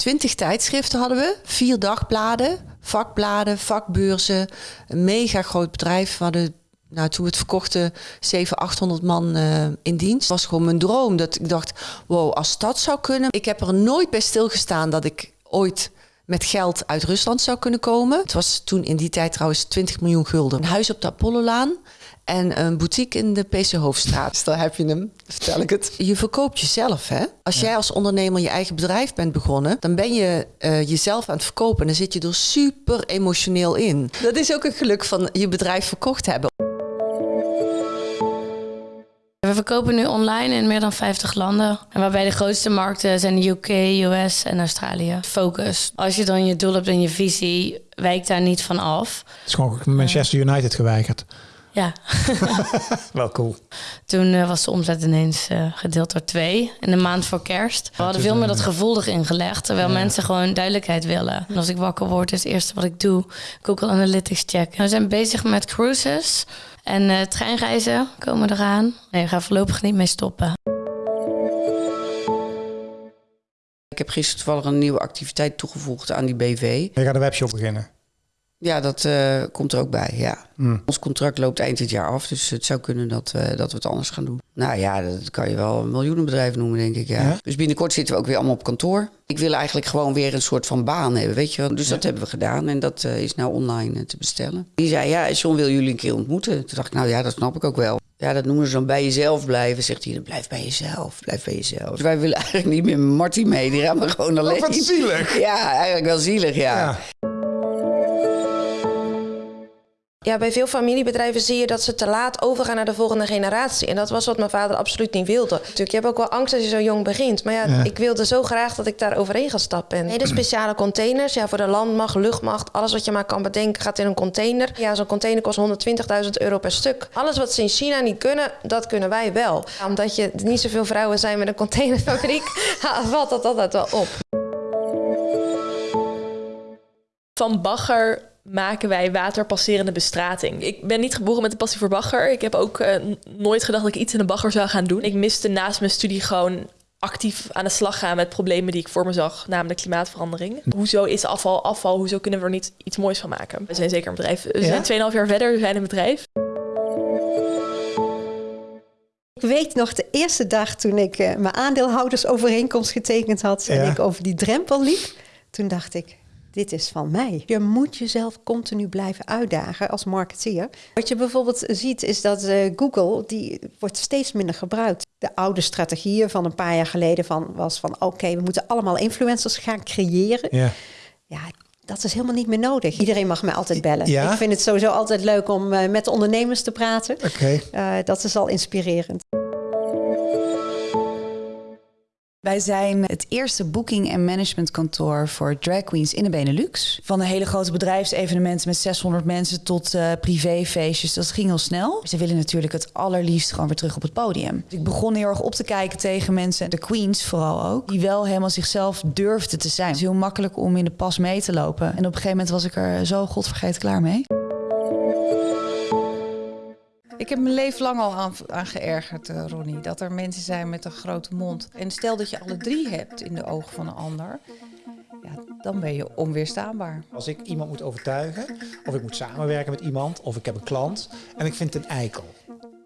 Twintig tijdschriften hadden we, vier dagbladen, vakbladen, vakbeurzen. Een mega groot bedrijf. We hadden, nou, toen we het verkochten, 700, 800 man eh, in dienst. Het was gewoon mijn droom. Dat ik dacht, wow, als dat zou kunnen. Ik heb er nooit bij stilgestaan dat ik ooit met geld uit Rusland zou kunnen komen. Het was toen in die tijd trouwens 20 miljoen gulden. Een huis op de Apollolaan en een boutique in de PC Hoofdstraat. Dus daar heb je hem, vertel ik het. Je verkoopt jezelf, hè? Als jij als ondernemer je eigen bedrijf bent begonnen... dan ben je eh, jezelf aan het verkopen en dan zit je er super emotioneel in. Dat is ook een geluk van je bedrijf verkocht hebben. We verkopen nu online in meer dan 50 landen. En waarbij de grootste markten zijn de UK, US en Australië. Focus. Als je dan je doel hebt en je visie, wijkt daar niet van af. Het is gewoon Manchester United geweigerd. Ja. Wel cool. Toen eh, was de omzet ineens eh, gedeeld door twee in de maand voor kerst. We hadden veel meer dat gevoel erin gelegd, terwijl ja. mensen gewoon duidelijkheid willen. En als ik wakker word, is het eerste wat ik doe Google Analytics checken. We zijn bezig met cruises en eh, treinreizen komen eraan. Nee, we gaan voorlopig niet mee stoppen. Ik heb gisteren toevallig een nieuwe activiteit toegevoegd aan die BV. Je gaat een webshop beginnen. Ja, dat eh, komt er ook bij, ja. Hmm. Ons contract loopt eind dit jaar af, dus het zou kunnen dat, eh, dat we het anders gaan doen. Nou ja, dat kan je wel een miljoenenbedrijf noemen, denk ik, ja. Ja? Dus binnenkort zitten we ook weer allemaal op kantoor. Ik wil eigenlijk gewoon weer een soort van baan hebben, weet je wel. Dus dat hebben we gedaan en dat eh, is nou online te bestellen. Die zei, ja, John wil jullie een keer ontmoeten. Toen dacht ik, nou ja, dat snap ik ook wel. Ja, dat noemen ze dan bij jezelf blijven. Zegt hij, blijf bij jezelf, blijf bij jezelf. Dus wij willen eigenlijk niet meer Marty mee, die gaan we gewoon alleen. Oh, wat zielig. Ja, eigenlijk wel zielig, ja. Ja. Ja, bij veel familiebedrijven zie je dat ze te laat overgaan naar de volgende generatie. En dat was wat mijn vader absoluut niet wilde. Natuurlijk, je hebt ook wel angst als je zo jong begint. Maar ja, Ja. ik wilde zo graag dat ik daar overheen gestapt ben. Hele speciale containers, ja, voor de landmacht, luchtmacht, alles wat je maar kan bedenken gaat in een container. Ja, zo'n container kost 120.000 euro per stuk. Alles wat ze in China niet kunnen, dat kunnen wij wel. Omdat je niet zoveel vrouwen zijn met een containerfabriek, valt dat altijd wel op. Van bagger maken wij waterpasserende bestrating. Ik ben niet geboren met een passie voor bagger. Ik heb ook eh, nooit gedacht dat ik iets in de bagger zou gaan doen. Ik miste naast mijn studie gewoon actief aan de slag gaan met problemen die ik voor me zag, namelijk klimaatverandering. Hoezo is afval afval? Hoezo kunnen we er niet iets moois van maken? We zijn zeker een bedrijf. We Ja? zijn 2,5 jaar verder, we zijn een bedrijf. Ik weet nog de eerste dag toen ik eh, mijn aandeelhoudersovereenkomst getekend had en ik over die drempel liep. Toen dacht ik, dit is van mij. Je moet jezelf continu blijven uitdagen als marketeer. Wat je bijvoorbeeld ziet is dat eh, Google, die wordt steeds minder gebruikt. De oude strategieën van een paar jaar geleden van, was van oké, we moeten allemaal influencers gaan creëren. Ja. Ja, dat is helemaal niet meer nodig. Iedereen mag mij altijd bellen. Ja? Ik vind het sowieso altijd leuk om eh, met de ondernemers te praten. Oké. Eh, dat is al inspirerend. Wij zijn het eerste booking- en managementkantoor voor drag queens in de Benelux. Van de hele grote bedrijfsevenementen met 600 mensen tot eh, privéfeestjes. Dat ging heel snel. Ze willen natuurlijk het allerliefst gewoon weer terug op het podium. Dus ik begon heel erg op te kijken tegen mensen, de queens vooral ook, die wel helemaal zichzelf durfden te zijn. Het is heel makkelijk om in de pas mee te lopen. En op een gegeven moment was ik er zo godvergeten klaar mee. Ik heb mijn leven lang al aan, geërgerd, eh, Ronnie. Dat er mensen zijn met een grote mond. En stel dat je alle drie hebt in de ogen van een ander. Ja, dan ben je onweerstaanbaar. Als ik iemand moet overtuigen, of ik moet samenwerken met iemand, of ik heb een klant en ik vind het een eikel.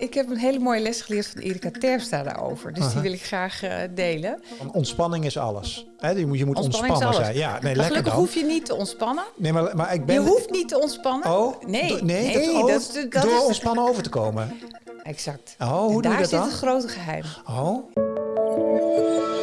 Ik heb een hele mooie les geleerd van Erika Terpstra daarover. Dus die wil ik graag eh, delen. Ontspanning is alles. Hè, je moet, je moet Ontspanning is ontspannen alles. zijn. Ja, nee, Maar lekker gelukkig dan. hoef je niet te ontspannen. Nee, maar, maar ik ben... Je hoeft niet te ontspannen. Oh, nee. nee, nee, dat, oh, dat, dat door is ontspannen over te komen. Exact. Oh, hoe En doe je daar dat zit dan? het grote geheim. Oh.